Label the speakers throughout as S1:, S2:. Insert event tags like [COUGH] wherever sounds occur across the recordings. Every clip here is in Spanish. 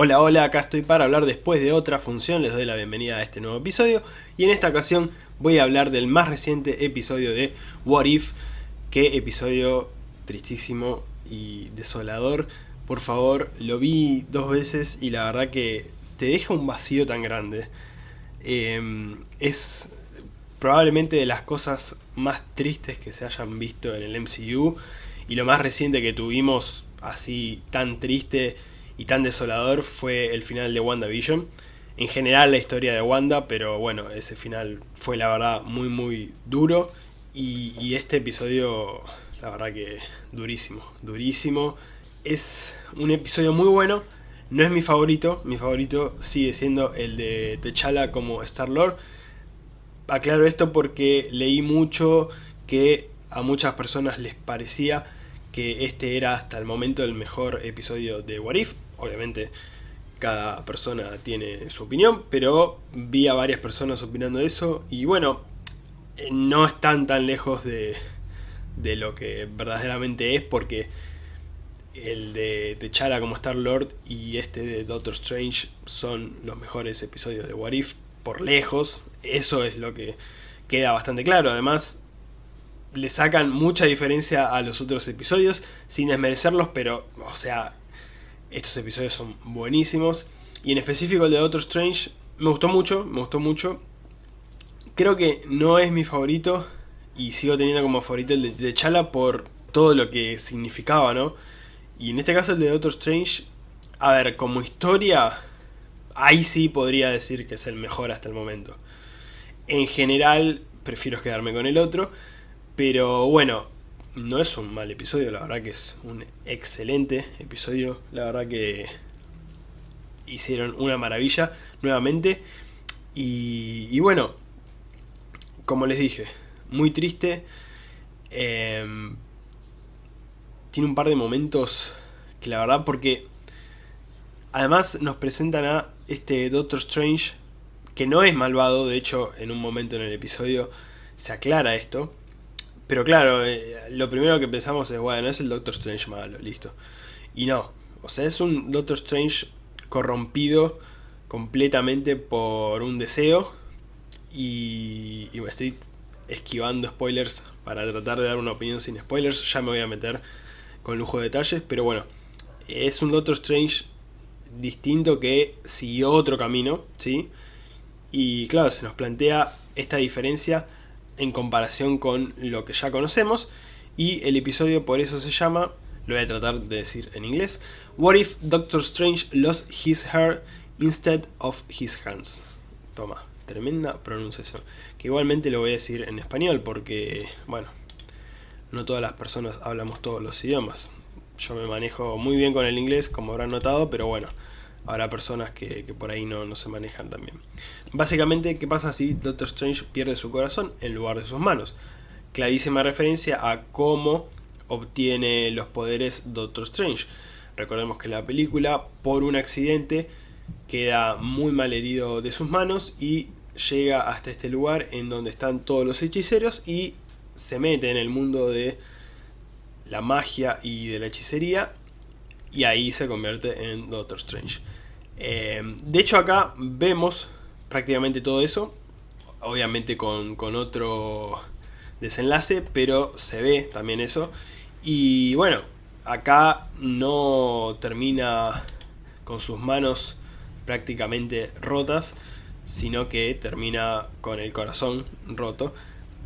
S1: Hola, hola, acá estoy para hablar después de otra función, les doy la bienvenida a este nuevo episodio. Y en esta ocasión voy a hablar del más reciente episodio de What If, qué episodio tristísimo y desolador, por favor, lo vi dos veces y la verdad que te deja un vacío tan grande. Em, es probablemente de las cosas más tristes que se hayan visto en el MCU y lo más reciente que tuvimos así tan triste y tan desolador fue el final de WandaVision. En general la historia de Wanda, pero bueno, ese final fue la verdad muy muy duro. Y, este episodio, la verdad que durísimo, durísimo. Es un episodio muy bueno, no es mi favorito, mi favorito sigue siendo el de T'Challa como Star-Lord. Aclaro esto porque leí mucho que a muchas personas les parecía que este era hasta el momento el mejor episodio de What If. Obviamente cada persona tiene su opinión, pero vi a varias personas opinando eso y bueno, eh, no están tan lejos de, de lo que verdaderamente es porque el de T'Challa como Star-Lord y este de Doctor Strange son los mejores episodios de What If por lejos, eso es lo que queda bastante claro, además le sacan mucha diferencia a los otros episodios, sin desmerecerlos, pero, o sea, estos episodios son buenísimos. Y en específico el de Doctor Strange me gustó mucho, me gustó mucho. Creo que no es mi favorito y sigo teniendo como favorito el de, Chala por todo lo que significaba, ¿no? Y en este caso el de Doctor Strange, a ver, como historia, ahí sí podría decir que es el mejor hasta el momento. En general, prefiero quedarme con el otro, pero bueno, no es un mal episodio, la verdad que es un excelente episodio, la verdad que hicieron una maravilla nuevamente. Y, bueno, como les dije, muy triste. Em, tiene un par de momentos que la verdad porque además nos presentan a este Doctor Strange que no es malvado, de hecho en un momento en el episodio se aclara esto. Pero claro, eh, lo primero que pensamos es, bueno, es el Doctor Strange malo, listo. Y no, o sea, es un Doctor Strange corrompido completamente por un deseo. Y, y me estoy esquivando spoilers para tratar de dar una opinión sin spoilers. Ya me voy a meter con lujo de detalles, pero bueno, es un Doctor Strange distinto que siguió otro camino, ¿sí? Y claro, se nos plantea esta diferencia en comparación con lo que ya conocemos y el episodio por eso se llama, lo voy a tratar de decir en inglés, What if Doctor Strange lost his hair instead of his hands? Toma, tremenda pronunciación. Que igualmente lo voy a decir en español porque, bueno, no todas las personas hablamos todos los idiomas. Yo me manejo muy bien con el inglés, como habrán notado, pero bueno, habrá personas que, por ahí no, no, se manejan también. Básicamente, ¿qué pasa si Doctor Strange pierde su corazón en lugar de sus manos? Clarísima referencia a cómo obtiene los poderes Doctor Strange. Recordemos que la película, por un accidente, queda muy mal herido de sus manos y llega hasta este lugar en donde están todos los hechiceros y se mete en el mundo de la magia y de la hechicería y ahí se convierte en Doctor Strange. Eh, de hecho acá vemos prácticamente todo eso, obviamente con, otro desenlace, pero se ve también eso. Y bueno, acá no termina con sus manos prácticamente rotas, sino que termina con el corazón roto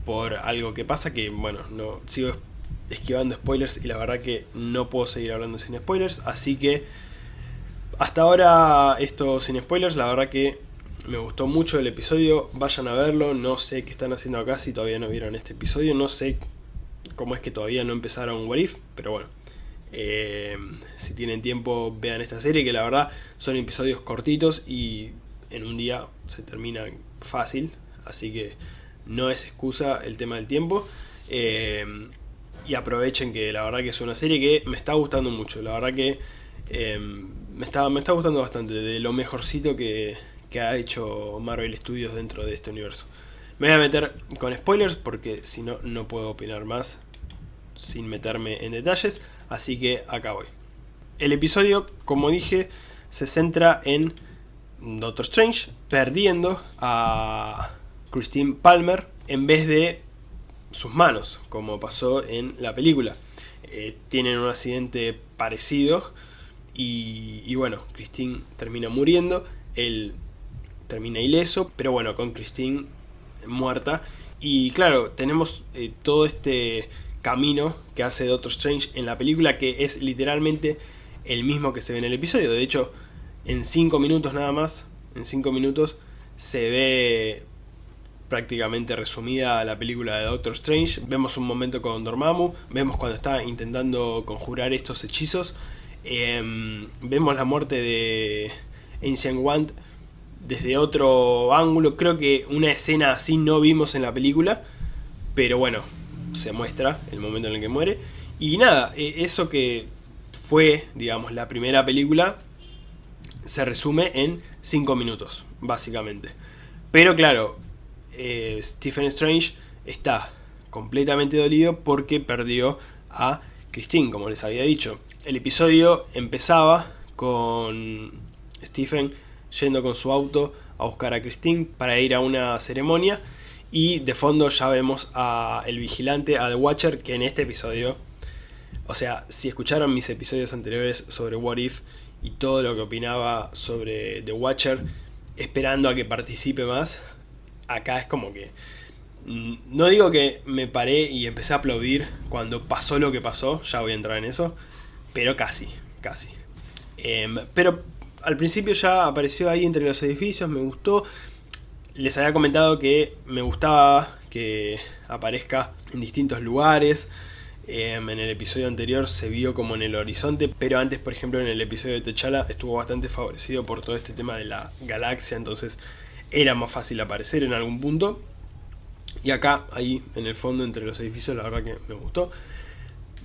S1: por algo que pasa que, bueno, no sigo esquivando spoilers y la verdad que no puedo seguir hablando sin spoilers, así que hasta ahora esto sin spoilers, la verdad que me gustó mucho el episodio, vayan a verlo, no sé qué están haciendo acá si todavía no vieron este episodio, no sé cómo es que todavía no empezaron What If, pero bueno, eh, si tienen tiempo vean esta serie que la verdad son episodios cortitos y en un día se termina fácil, así que no es excusa el tema del tiempo. Eh, y aprovechen que la verdad que es una serie que me está gustando mucho, la verdad que eh, me, está, me está gustando bastante, de lo mejorcito que, que ha hecho Marvel Studios dentro de este universo. Me voy a meter con spoilers porque si no, no puedo opinar más sin meterme en detalles, así que acá voy. El episodio, como dije, se centra en Doctor Strange perdiendo a Christine Palmer en vez de sus manos, como pasó en la película. Eh, tienen un accidente parecido y, y, bueno, Christine termina muriendo, él termina ileso, pero bueno, con Christine muerta. Y claro, tenemos eh, todo este camino que hace Doctor Strange en la película que es literalmente el mismo que se ve en el episodio. De hecho, en 5 minutos nada más, en 5 minutos se ve prácticamente resumida la película de Doctor Strange. Vemos un momento con Dormammu, vemos cuando está intentando conjurar estos hechizos, em, vemos la muerte de Ancient One desde otro ángulo. Creo que una escena así no vimos en la película, pero bueno, se muestra el momento en el que muere. Y nada, e, eso que fue, digamos, la primera película, se resume en 5 minutos, básicamente. Pero claro, eh, Stephen Strange está completamente dolido porque perdió a Christine, como les había dicho. El episodio empezaba con Stephen yendo con su auto a buscar a Christine para ir a una ceremonia y de fondo ya vemos a el vigilante, a The Watcher, que en este episodio, o sea, si escucharon mis episodios anteriores sobre What If y todo lo que opinaba sobre The Watcher, esperando a que participe más, acá es como que... Mm, no digo que me paré y empecé a aplaudir cuando pasó lo que pasó, ya voy a entrar en eso, pero casi, casi. Em, pero al principio ya apareció ahí entre los edificios, me gustó. Les había comentado que me gustaba que aparezca en distintos lugares. Em, en el episodio anterior se vio como en el horizonte, pero antes, por ejemplo, en el episodio de Techala estuvo bastante favorecido por todo este tema de la galaxia, entonces era más fácil aparecer en algún punto. Y acá, ahí en el fondo, entre los edificios, la verdad que me gustó.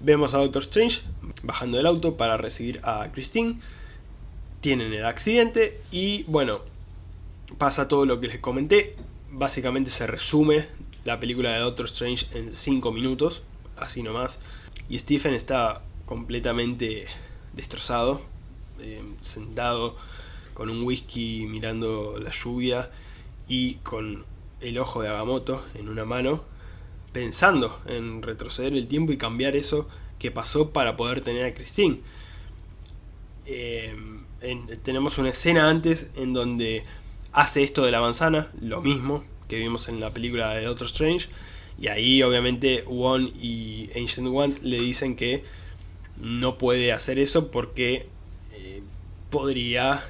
S1: Vemos a Doctor Strange bajando del auto para recibir a Christine tienen el accidente y bueno, pasa todo lo que les comenté. Básicamente se resume la película de Doctor Strange en 5 minutos, así nomás. Y Stephen está completamente destrozado, eh, sentado con un whisky mirando la lluvia y con el ojo de Agamotto en una mano, pensando en retroceder el tiempo y cambiar eso que pasó para poder tener a Christine. Eh, tenemos una escena antes en donde hace esto de la manzana, lo mismo que vimos en la película de Doctor Strange, y ahí obviamente Wong y Ancient One le dicen que no puede hacer eso porque eh, podría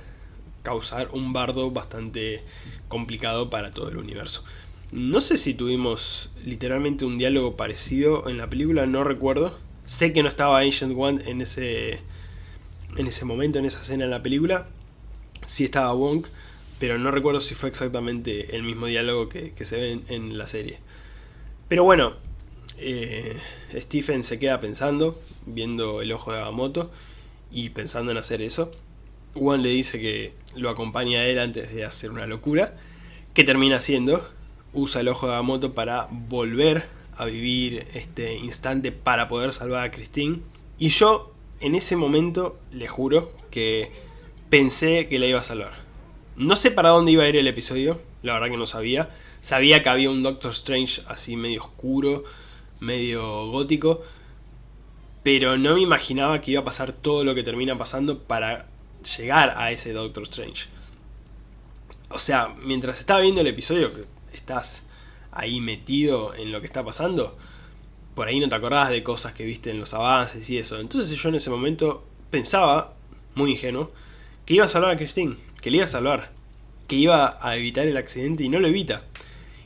S1: causar un bardo bastante complicado para todo el universo. No sé si tuvimos literalmente un diálogo parecido en la película, no recuerdo. Sé que no estaba Ancient One en ese en ese momento, en esa escena en la película, sí estaba Wong, pero no recuerdo si fue exactamente el mismo diálogo que, se ve en, la serie. Pero bueno, eh, Stephen se queda pensando, viendo el ojo de Agamotto y pensando en hacer eso. Wong le dice que lo acompaña a él antes de hacer una locura, que termina haciendo, usa el ojo de Agamotto para volver a vivir este instante para poder salvar a Christine. Y yo en ese momento, le juro, que pensé que la iba a salvar. No sé para dónde iba a ir el episodio, la verdad que no sabía. Sabía que había un Doctor Strange así medio oscuro, medio gótico, pero no me imaginaba que iba a pasar todo lo que termina pasando para llegar a ese Doctor Strange. O sea, mientras estaba viendo el episodio, que estás ahí metido en lo que está pasando, por ahí no te acordás de cosas que viste en los avances y eso. Entonces yo en ese momento pensaba, muy ingenuo, que iba a salvar a Christine, que le iba a salvar, que iba a evitar el accidente y no lo evita.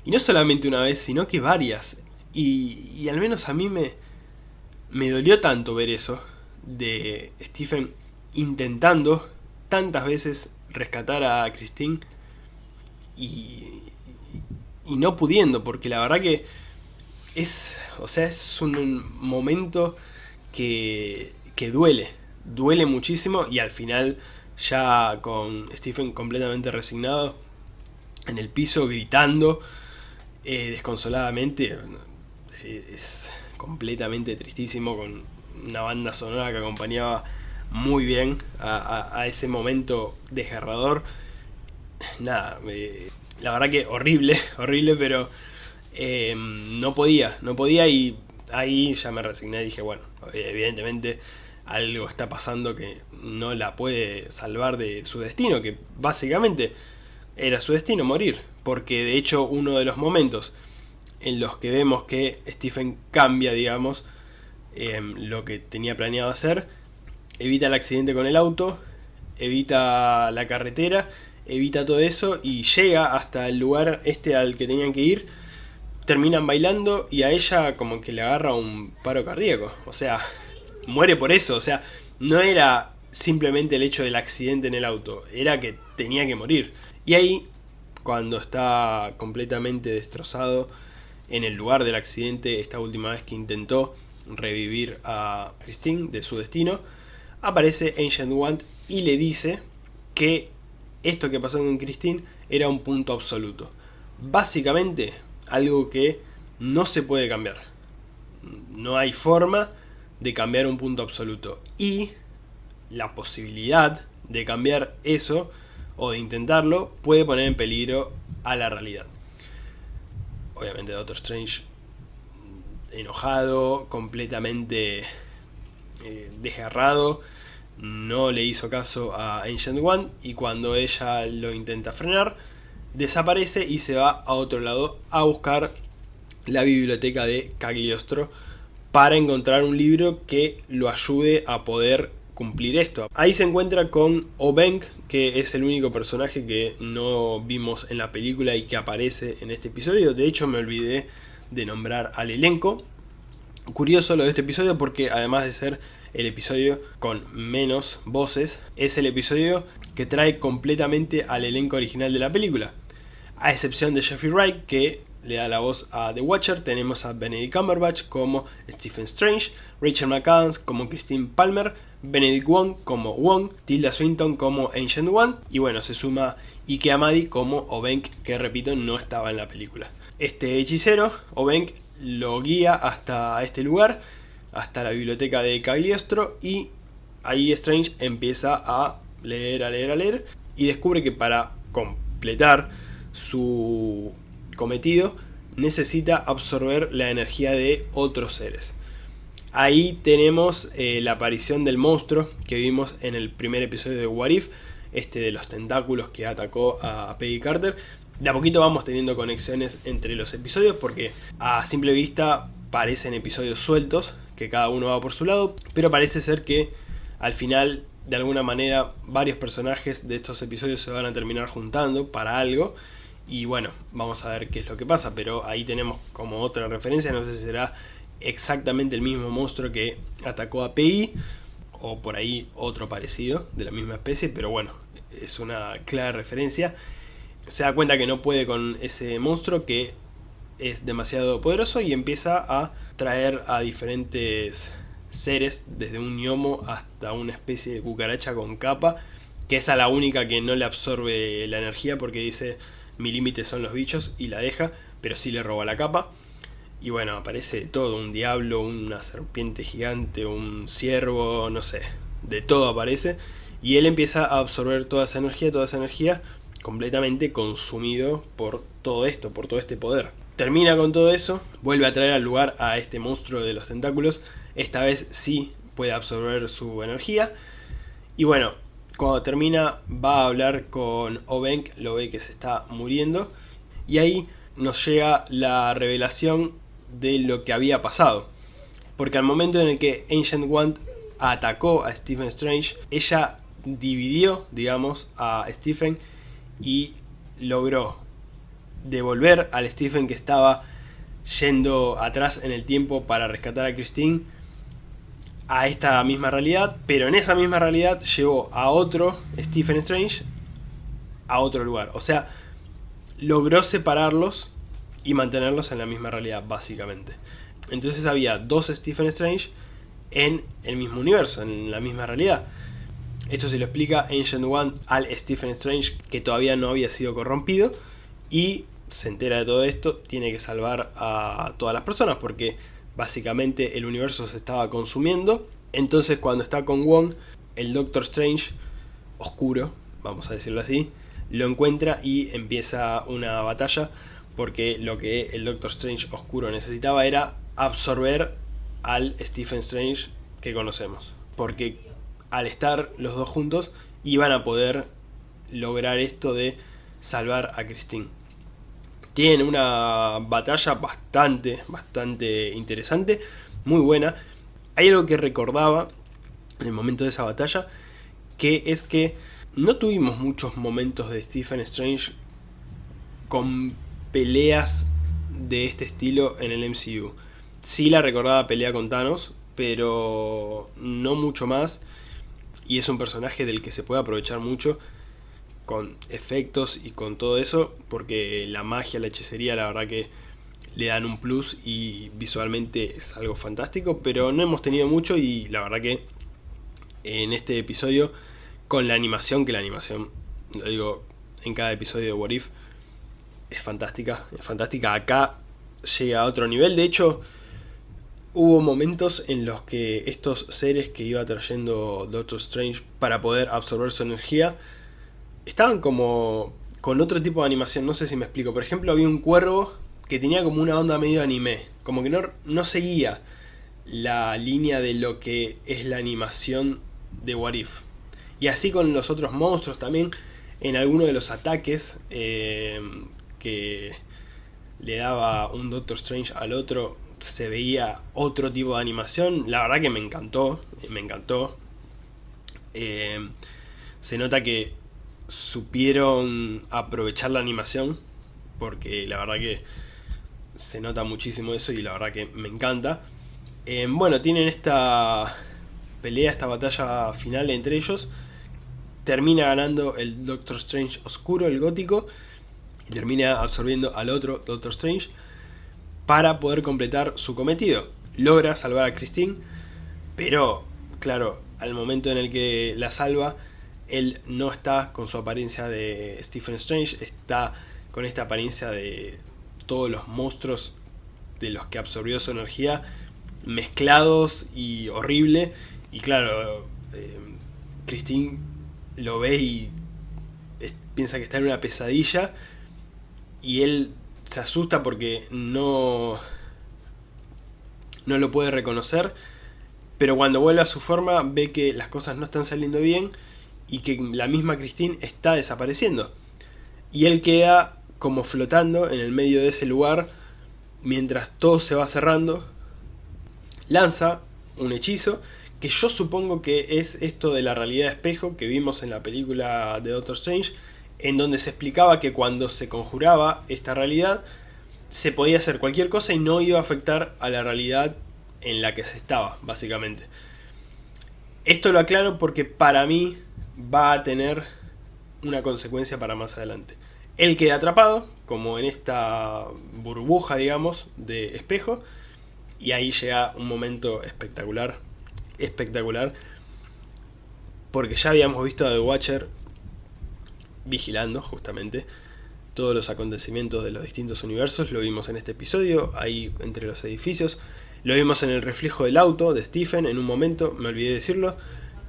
S1: Y no solamente una vez, sino que varias. Y, al menos a mí me, me dolió tanto ver eso, de Stephen intentando tantas veces rescatar a Christine y, y no pudiendo, porque la verdad que es, o sea, es un momento que, que duele, duele muchísimo y al final ya con Stephen completamente resignado en el piso gritando eh, desconsoladamente eh, es completamente tristísimo con una banda sonora que acompañaba muy bien a, ese momento desgarrador. Nada, la verdad que horrible, [LAUGHS] horrible, pero eh, no podía, no podía y ahí ya me resigné y dije, bueno, evidentemente algo está pasando que no la puede salvar de su destino, que básicamente era su destino morir, porque de hecho uno de los momentos en los que vemos que Stephen cambia, digamos, em, lo que tenía planeado hacer, evita el accidente con el auto, evita la carretera, evita todo eso y llega hasta el lugar este al que tenían que ir, terminan bailando y a ella como que le agarra un paro cardíaco, o sea, muere por eso, o sea, no era simplemente el hecho del accidente en el auto, era que tenía que morir. Y ahí, cuando está completamente destrozado en el lugar del accidente, esta última vez que intentó revivir a Christine de su destino, aparece Ancient One y le dice que esto que pasó con Christine era un punto absoluto. Básicamente, algo que no se puede cambiar. No hay forma de cambiar un punto absoluto. Y la posibilidad de cambiar eso o de intentarlo puede poner en peligro a la realidad. Obviamente Doctor Strange enojado, completamente eh, desgarrado, no le hizo caso a Ancient One y cuando ella lo intenta frenar, desaparece y se va a otro lado a buscar la biblioteca de Cagliostro para encontrar un libro que lo ayude a poder cumplir esto. Ahí se encuentra con Obenk, que es el único personaje que no vimos en la película y que aparece en este episodio. De hecho me olvidé de nombrar al elenco. Curioso lo de este episodio porque además de ser el episodio con menos voces, es el episodio que trae completamente al elenco original de la película. A excepción de Jeffrey Wright, que le da la voz a The Watcher, tenemos a Benedict Cumberbatch como Stephen Strange, Rachel McAdams como Christine Palmer, Benedict Wong como Wong, Tilda Swinton como Ancient One, y bueno, se suma Ike Amadi como Obenk, que repito, no estaba en la película. Este hechicero, Obenk, lo guía hasta este lugar, hasta la biblioteca de Cagliostro, y ahí Strange empieza a leer, a leer, a leer, y descubre que para completar su cometido necesita absorber la energía de otros seres. Ahí tenemos eh, la aparición del monstruo que vimos en el primer episodio de What If, este de los tentáculos que atacó a Peggy Carter. De a poquito vamos teniendo conexiones entre los episodios porque a simple vista parecen episodios sueltos, que cada uno va por su lado, pero parece ser que al final de alguna manera varios personajes de estos episodios se van a terminar juntando para algo y bueno, vamos a ver qué es lo que pasa, pero ahí tenemos como otra referencia, no sé si será exactamente el mismo monstruo que atacó a PI, o por ahí otro parecido de la misma especie, pero bueno, es una clara referencia. Se da cuenta que no puede con ese monstruo que es demasiado poderoso y empieza a traer a diferentes seres, desde un gnomo hasta una especie de cucaracha con capa, que es a la única que no le absorbe la energía porque dice mi límite son los bichos y la deja, pero sí le roba la capa. Y bueno, aparece todo, un diablo, una serpiente gigante, un ciervo, no sé, de todo aparece. Y él empieza a absorber toda esa energía, toda esa energía completamente consumido por todo esto, por todo este poder. Termina con todo eso, vuelve a traer al lugar a este monstruo de los tentáculos, esta vez sí puede absorber su energía. Y bueno, cuando termina va a hablar con Obenk, lo ve que se está muriendo y ahí nos llega la revelación de lo que había pasado. Porque al momento en el que Ancient One atacó a Stephen Strange, ella dividió, digamos, a Stephen y logró devolver al Stephen que estaba yendo atrás en el tiempo para rescatar a Christine a esta misma realidad, pero en esa misma realidad llevó a otro Stephen Strange a otro lugar. O sea, logró separarlos y mantenerlos en la misma realidad, básicamente. Entonces había dos Stephen Strange en el mismo universo, en la misma realidad. Esto se lo explica Ancient One al Stephen Strange que todavía no había sido corrompido y se entera de todo esto, tiene que salvar a todas las personas porque básicamente el universo se estaba consumiendo. Entonces cuando está con Wong el Doctor Strange oscuro, vamos a decirlo así, lo encuentra y empieza una batalla porque lo que el Doctor Strange oscuro necesitaba era absorber al Stephen Strange que conocemos. Porque al estar los dos juntos iban a poder lograr esto de salvar a Christine. Tienen una batalla bastante, bastante interesante, muy buena. Hay algo que recordaba en el momento de esa batalla, que es que no tuvimos muchos momentos de Stephen Strange con peleas de este estilo en el MCU. Sí la recordaba pelea con Thanos, pero no mucho más. Y es un personaje del que se puede aprovechar mucho con efectos y con todo eso, porque la magia, la hechicería, la verdad que le dan un plus y visualmente es algo fantástico, pero no hemos tenido mucho y la verdad que en este episodio, con la animación, que la animación, lo digo en cada episodio de What If, es fantástica, es fantástica, acá llega a otro nivel, de hecho hubo momentos en los que estos seres que iba trayendo Doctor Strange para poder absorber su energía, estaban como con otro tipo de animación, no sé si me explico, por ejemplo había un cuervo que tenía como una onda medio anime, como que no, no seguía la línea de lo que es la animación de What If. Y así con los otros monstruos también, en alguno de los ataques eh, que le daba un Doctor Strange al otro, se veía otro tipo de animación. La verdad que me encantó, me encantó. Eh, se nota que supieron aprovechar la animación, porque la verdad que se nota muchísimo eso y la verdad que me encanta. Eh, bueno, tienen esta pelea, esta batalla final entre ellos. Termina ganando el Doctor Strange oscuro, el gótico, y termina absorbiendo al otro Doctor Strange para poder completar su cometido. Logra salvar a Christine, pero claro, al momento en el que la salva, él no está con su apariencia de Stephen Strange, está con esta apariencia de todos los monstruos de los que absorbió su energía mezclados y horrible y claro, eh, Christine lo ve y piensa que está en una pesadilla y él se asusta porque no, no lo puede reconocer, pero cuando vuelve a su forma ve que las cosas no están saliendo bien y que la misma Christine está desapareciendo. Y él queda como flotando en el medio de ese lugar mientras todo se va cerrando, lanza un hechizo que yo supongo que es esto de la realidad de espejo que vimos en la película de Doctor Strange, en donde se explicaba que cuando se conjuraba esta realidad, se podía hacer cualquier cosa y no iba a afectar a la realidad en la que se estaba, básicamente. Esto lo aclaro porque para mí va a tener una consecuencia para más adelante. Él queda atrapado, como en esta burbuja, digamos, de espejo, y ahí llega un momento espectacular espectacular. Porque ya habíamos visto a The Watcher vigilando justamente todos los acontecimientos de los distintos universos. Lo vimos en este episodio, ahí entre los edificios. Lo vimos en el reflejo del auto de Stephen en un momento, me olvidé decirlo,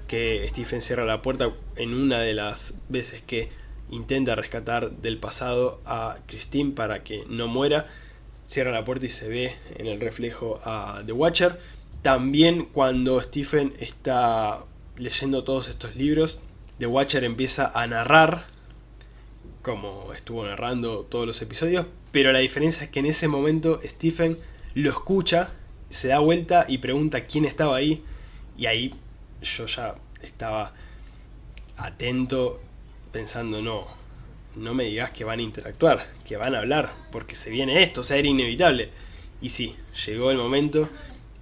S1: que Stephen cierra la puerta en una de las veces que intenta rescatar del pasado a Christine para que no muera. Cierra la puerta y se ve en el reflejo a The Watcher. También cuando Stephen está leyendo todos estos libros, The Watcher empieza a narrar, como estuvo narrando todos los episodios, pero la diferencia es que en ese momento Stephen lo escucha, se da vuelta y pregunta quién estaba ahí, y ahí yo ya estaba atento pensando, no, no me digas que van a interactuar, que van a hablar, porque se viene esto, o sea, era inevitable. Y sí, llegó el momento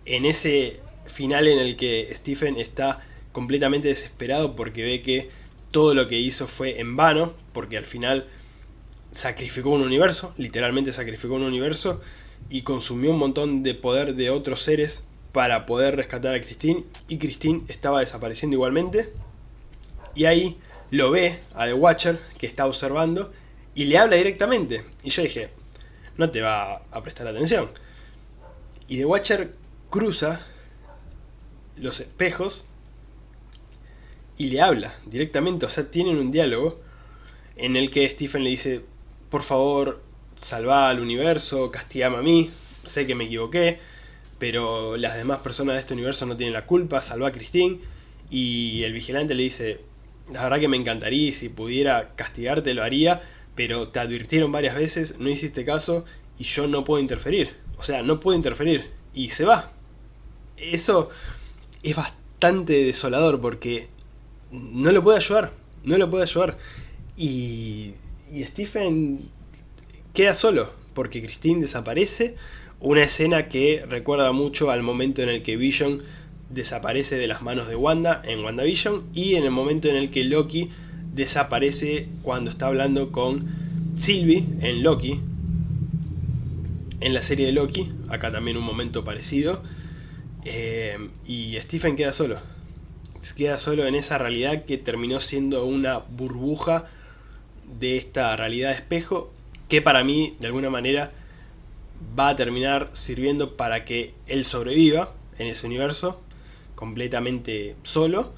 S1: en ese final en el que Stephen está completamente desesperado porque ve que todo lo que hizo fue en vano, porque al final sacrificó un universo, literalmente sacrificó un universo, y consumió un montón de poder de otros seres para poder rescatar a Christine, y Christine estaba desapareciendo igualmente, y ahí lo ve a The Watcher, que está observando, y le habla directamente, y yo dije, no te va a prestar atención. Y The Watcher cruza los espejos y le habla directamente, o sea, tienen un diálogo en el que Stephen le dice, por favor, salva al universo, castigame a mí, sé que me equivoqué, pero las demás personas de este universo no tienen la culpa, salva a Christine, y el vigilante le dice, la verdad que me encantaría y si pudiera castigarte lo haría, pero te advirtieron varias veces, no hiciste caso y yo no puedo interferir. O sea, no puedo interferir y se va. Eso es bastante desolador porque no lo puede ayudar, no lo puede ayudar. Y, y Stephen queda solo porque Christine desaparece. Una escena que recuerda mucho al momento en el que Vision desaparece de las manos de Wanda en WandaVision y en el momento en el que Loki desaparece cuando está hablando con Sylvie en Loki en la serie de Loki, acá también un momento parecido eh, y Stephen queda solo queda solo en esa realidad que terminó siendo una burbuja de esta realidad espejo que para mí de alguna manera va a terminar sirviendo para que él sobreviva en ese universo completamente solo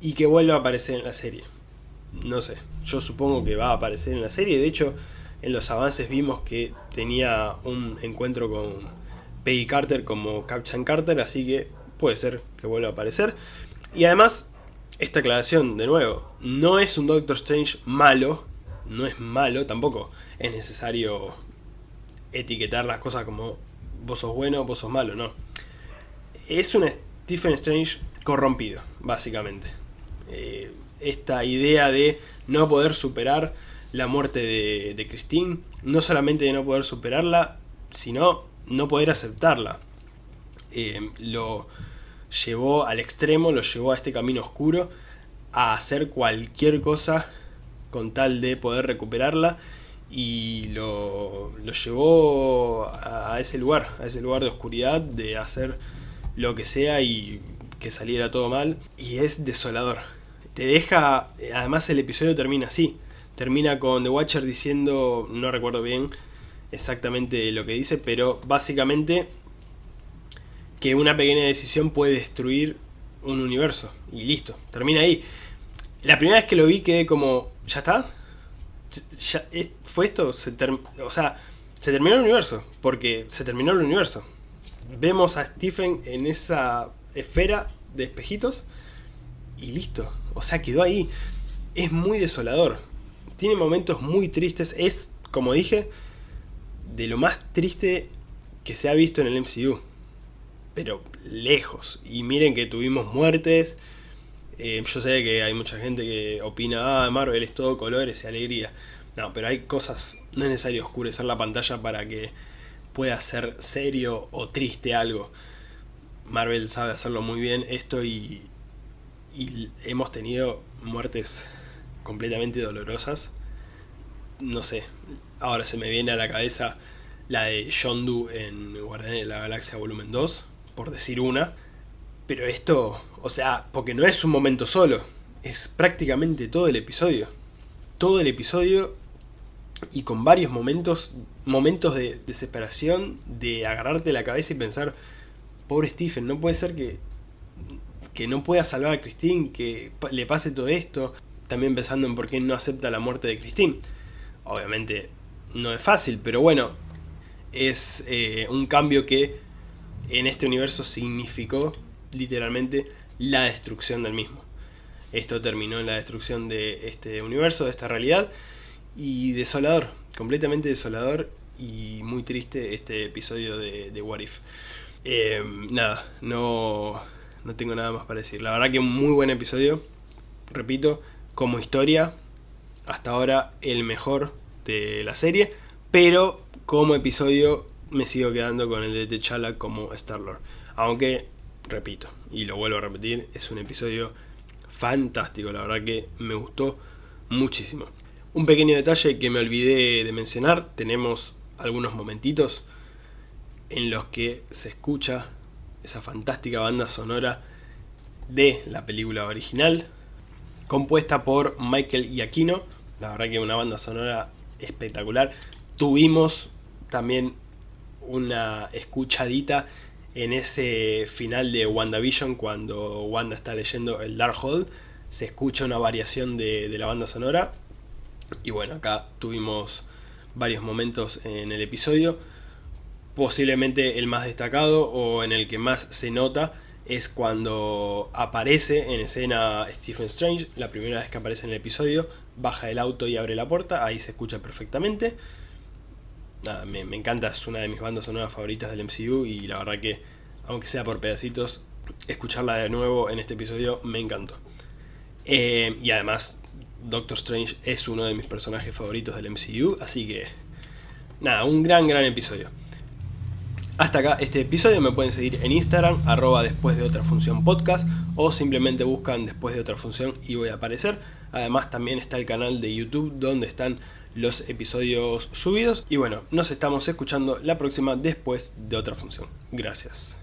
S1: y que vuelva a aparecer en la serie. No sé, yo supongo que va a aparecer en la serie, de hecho en los avances vimos que tenía un encuentro con Peggy Carter como Captain Carter, así que puede ser que vuelva a aparecer. Y además, esta aclaración de nuevo, no es un Doctor Strange malo, no es malo, tampoco es necesario etiquetar las cosas como vos sos bueno, vos sos malo, no. Es un Stephen Strange corrompido, básicamente. Eh, esta idea de no poder superar la muerte de, Christine, no solamente de no poder superarla, sino no poder aceptarla. Eh, lo llevó al extremo, lo llevó a este camino oscuro, a hacer cualquier cosa con tal de poder recuperarla y lo, lo llevó a ese lugar, a ese lugar de oscuridad, de hacer lo que sea y que saliera todo mal. Y es desolador. Te deja... Además el episodio termina así. Termina con The Watcher diciendo... No recuerdo bien exactamente lo que dice, pero básicamente que una pequeña decisión puede destruir un universo. Y listo, termina ahí. La primera vez que lo vi quedé como... ¿Ya está? ¿Ya, ¿Fue esto? Se o sea, se terminó el universo. Porque se terminó el universo vemos a Stephen en esa esfera de espejitos y listo. O sea, quedó ahí. Es muy desolador. Tiene momentos muy tristes. Es, como dije, de lo más triste que se ha visto en el MCU. Pero lejos. Y miren que tuvimos muertes. Eh, yo sé que hay mucha gente que opina, ah, Marvel es todo colores y alegría. No, pero hay cosas, no es necesario oscurecer la pantalla para que pueda ser serio o triste algo. Marvel sabe hacerlo muy bien esto y, hemos tenido muertes completamente dolorosas. No sé, ahora se me viene a la cabeza la de Yondu en Guardianes de la Galaxia Volumen 2, por decir una. Pero esto, o sea, porque no es un momento solo, es prácticamente todo el episodio. Todo el episodio y con varios momentos, momentos de desesperación, de agarrarte la cabeza y pensar, pobre Stephen, no puede ser que, que no pueda salvar a Christine, que le pase todo esto, también pensando en por qué no acepta la muerte de Christine. Obviamente no es fácil, pero bueno, es eh, un cambio que en este universo significó literalmente la destrucción del mismo. Esto terminó en la destrucción de este universo, de esta realidad, y desolador, completamente desolador y muy triste este episodio de, What If. Eh, nada, no, no tengo nada más para decir. La verdad que un muy buen episodio, repito, como historia, hasta ahora el mejor de la serie, pero como episodio me sigo quedando con el de T'Challa como Star-Lord. Aunque, repito, y lo vuelvo a repetir, es un episodio fantástico, la verdad que me gustó muchísimo. Un pequeño detalle que me olvidé de mencionar, tenemos algunos momentitos en los que se escucha esa fantástica banda sonora de la película original, compuesta por Michael Giacchino, la verdad que una banda sonora espectacular. Tuvimos también una escuchadita en ese final de WandaVision cuando Wanda está leyendo el Darkhold se escucha una variación de, de la banda sonora. Y bueno acá tuvimos varios momentos en el episodio. Posiblemente el más destacado o en el que más se nota es cuando aparece en escena Stephen Strange, la primera vez que aparece en el episodio, baja del auto y abre la puerta, ahí se escucha perfectamente me, encanta, es una de mis bandas sonoras favoritas del MCU y la verdad que, aunque sea por pedacitos, escucharla de nuevo en este episodio me encantó. Eh, y además, Doctor Strange es uno de mis personajes favoritos del MCU, así que nada, un gran, gran episodio. Hasta acá este episodio, me pueden seguir en Instagram, arroba después de otra función podcast, o simplemente buscan después de otra función y voy a aparecer. Además también está el canal de YouTube donde están los episodios subidos. Y bueno, nos estamos escuchando la próxima después de otra función. Gracias.